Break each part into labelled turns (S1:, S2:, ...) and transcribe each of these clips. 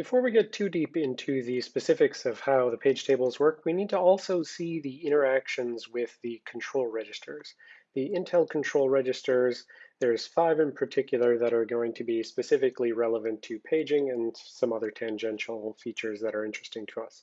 S1: Before we get too deep into the specifics of how the page tables work, we need to also see the interactions with the control registers. The Intel control registers, there's five in particular that are going to be specifically relevant to paging and some other tangential features that are interesting to us.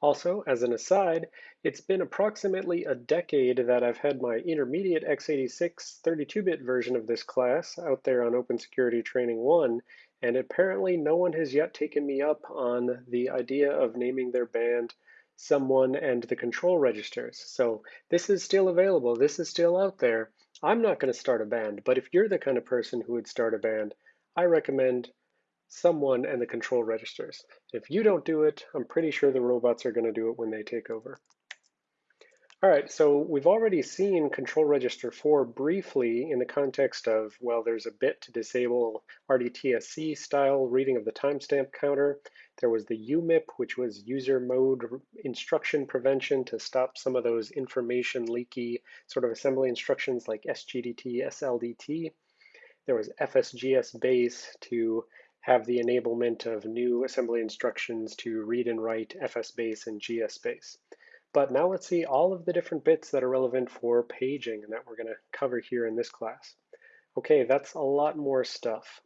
S1: Also, as an aside, it's been approximately a decade that I've had my intermediate x86 32-bit version of this class out there on Open Security Training 1, and apparently no one has yet taken me up on the idea of naming their band someone and the control registers. So this is still available, this is still out there. I'm not going to start a band, but if you're the kind of person who would start a band, I recommend someone and the control registers. If you don't do it, I'm pretty sure the robots are going to do it when they take over. All right, so we've already seen control register 4 briefly in the context of, well, there's a bit to disable RDTSC style reading of the timestamp counter. There was the UMIP, which was user mode instruction prevention to stop some of those information leaky sort of assembly instructions like SGDT, SLDT. There was FSGS base to have the enablement of new assembly instructions to read and write FS base and GSBase. But now let's see all of the different bits that are relevant for paging and that we're going to cover here in this class. Okay, that's a lot more stuff.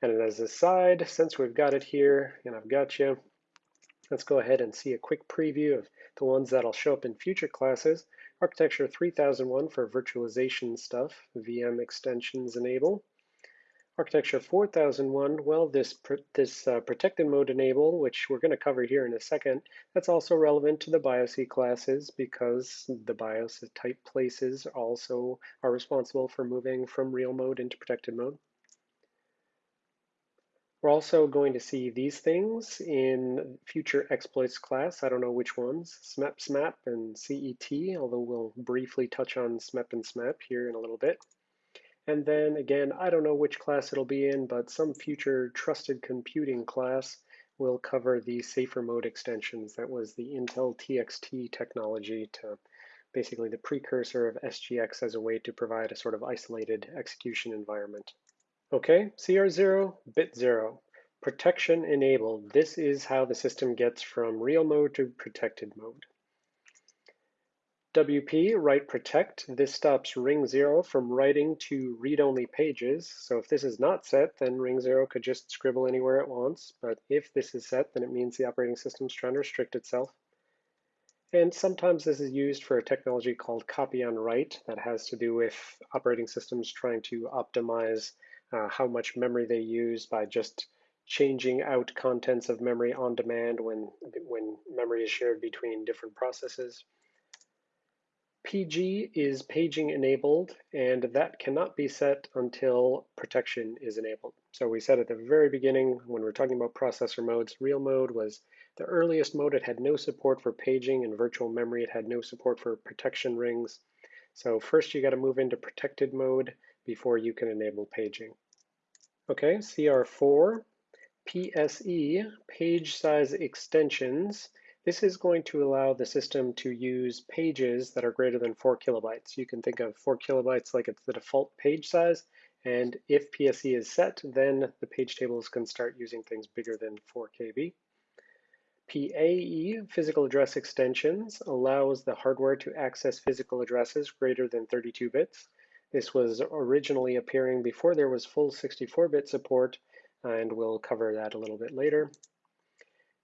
S1: And as a side, since we've got it here and I've got you, let's go ahead and see a quick preview of the ones that'll show up in future classes. Architecture 3001 for virtualization stuff, VM extensions enable. Architecture 4001, well, this, this uh, protected mode enable, which we're going to cover here in a second, that's also relevant to the BIOS classes because the BIOS type places also are responsible for moving from real mode into protected mode. We're also going to see these things in future exploits class. I don't know which ones, SMEP, SMAP, and CET, although we'll briefly touch on SMEP and SMAP here in a little bit. And then again, I don't know which class it'll be in, but some future trusted computing class will cover the safer mode extensions. That was the Intel TXT technology to basically the precursor of SGX as a way to provide a sort of isolated execution environment. Okay, CR0, bit 0. Protection enabled. This is how the system gets from real mode to protected mode. WP, write protect, this stops ring zero from writing to read-only pages. So if this is not set, then ring zero could just scribble anywhere it wants. But if this is set, then it means the operating system is trying to restrict itself. And sometimes this is used for a technology called copy on write that has to do with operating systems trying to optimize uh, how much memory they use by just changing out contents of memory on demand when, when memory is shared between different processes. PG is paging enabled, and that cannot be set until protection is enabled. So we said at the very beginning, when we are talking about processor modes, real mode was the earliest mode. It had no support for paging and virtual memory. It had no support for protection rings. So first you got to move into protected mode before you can enable paging. Okay, CR4, PSE, page size extensions. This is going to allow the system to use pages that are greater than four kilobytes. You can think of four kilobytes like it's the default page size. And if PSE is set, then the page tables can start using things bigger than 4 KB. PAE, physical address extensions, allows the hardware to access physical addresses greater than 32 bits. This was originally appearing before there was full 64-bit support, and we'll cover that a little bit later.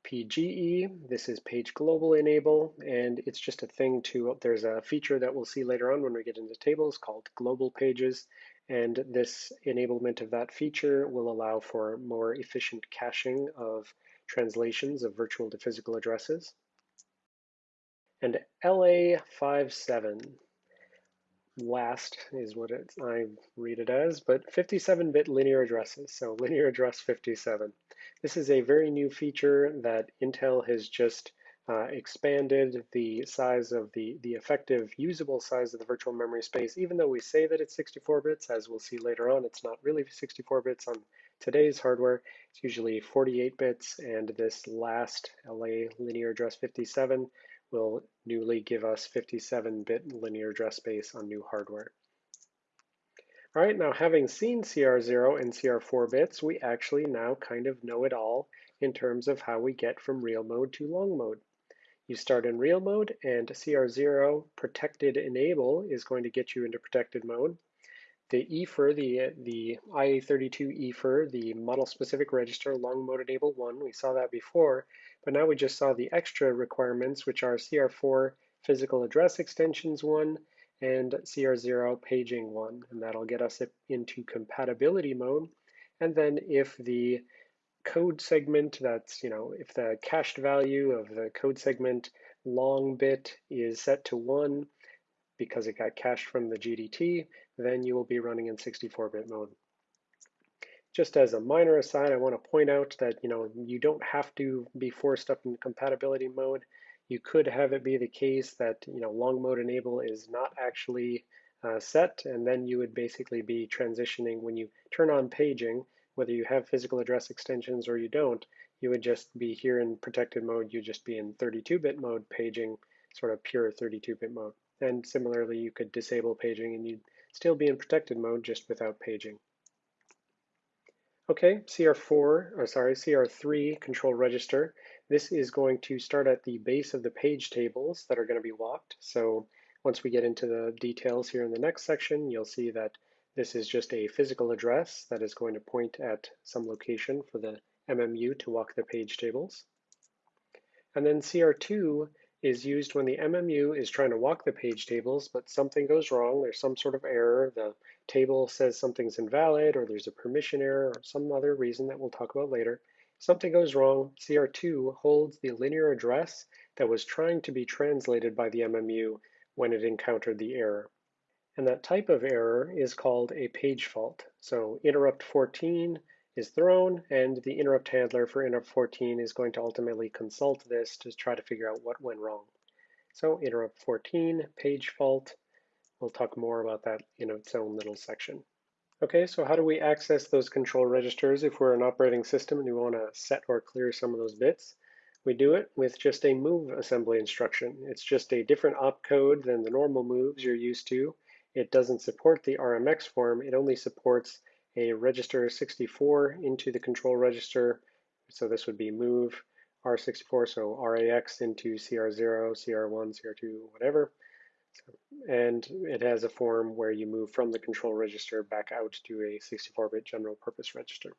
S1: PGE. This is page global enable, and it's just a thing to, there's a feature that we'll see later on when we get into tables called global pages. And this enablement of that feature will allow for more efficient caching of translations of virtual to physical addresses. And LA57, last is what it, I read it as, but 57-bit linear addresses, so linear address 57. This is a very new feature that Intel has just uh, expanded the size of the, the effective usable size of the virtual memory space. Even though we say that it's 64 bits, as we'll see later on, it's not really 64 bits on today's hardware. It's usually 48 bits, and this last LA linear address 57 will newly give us 57-bit linear address space on new hardware. All right, now having seen CR0 and CR4 bits, we actually now kind of know it all in terms of how we get from real mode to long mode. You start in real mode and CR0 protected enable is going to get you into protected mode. The EFER, the, the IA32 EFER, the model specific register long mode enable one, we saw that before, but now we just saw the extra requirements, which are CR4 physical address extensions one and CR0 paging one, and that'll get us into compatibility mode. And then if the code segment that's, you know, if the cached value of the code segment long bit is set to one because it got cached from the GDT, then you will be running in 64-bit mode. Just as a minor aside, I want to point out that, you know, you don't have to be forced up in compatibility mode. You could have it be the case that, you know, long mode enable is not actually uh, set, and then you would basically be transitioning when you turn on paging, whether you have physical address extensions or you don't, you would just be here in protected mode, you'd just be in 32-bit mode paging, sort of pure 32-bit mode. And similarly, you could disable paging and you'd still be in protected mode just without paging. Okay, CR4, or sorry, CR3 control register. This is going to start at the base of the page tables that are going to be walked. So once we get into the details here in the next section, you'll see that this is just a physical address that is going to point at some location for the MMU to walk the page tables. And then CR2 is used when the MMU is trying to walk the page tables, but something goes wrong, there's some sort of error, the table says something's invalid, or there's a permission error, or some other reason that we'll talk about later. Something goes wrong, CR2 holds the linear address that was trying to be translated by the MMU when it encountered the error. And that type of error is called a page fault. So interrupt 14 is thrown, and the interrupt handler for interrupt 14 is going to ultimately consult this to try to figure out what went wrong. So interrupt 14, page fault, we'll talk more about that in its own little section. Okay, so how do we access those control registers if we're an operating system and we want to set or clear some of those bits? We do it with just a move assembly instruction. It's just a different opcode than the normal moves you're used to, it doesn't support the RMX form. It only supports a register 64 into the control register. So this would be move R64, so RAX into CR0, CR1, CR2, whatever. And it has a form where you move from the control register back out to a 64-bit general purpose register.